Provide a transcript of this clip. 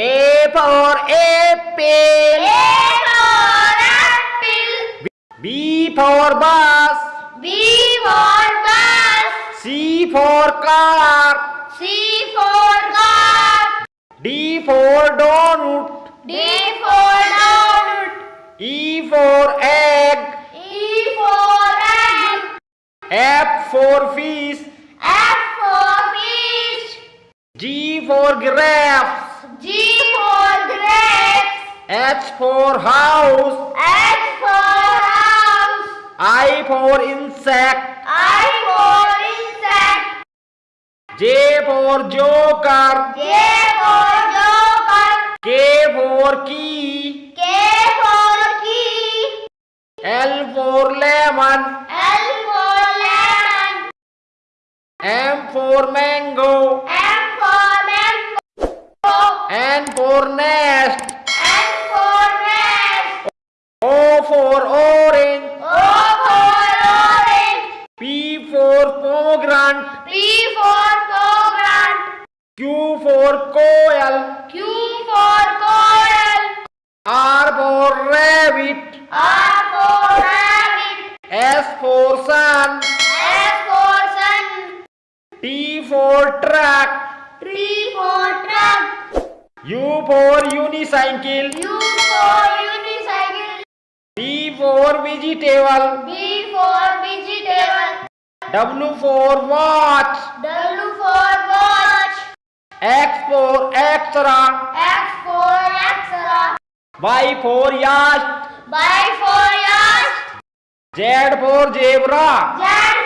A for apple. A for apple. B for bus. B for bus. C for car. C for car. D for donut. D for donut. E for egg. E for egg. F for fish. F for fish. G for giraffe. G for grapes. H for house. H for house. I for insect. I for insect. J for joker. J for joker. K for key. K for key. L for lemon. L for lemon. M for mango. M for nest. N for nest. O for orange. O for orange. P for pomegranate. P for pomegranate. Q for coil. Q for coral. R for rabbit. R for rabbit. S for sun. S for sun. T for truck. T for truck. U for unicycle. U for unicycle. V for vegetable. V for vegetable. W for watch. W for watch. X for extra. X for extra. Y for yacht. Y for yacht. Z for zebra. Z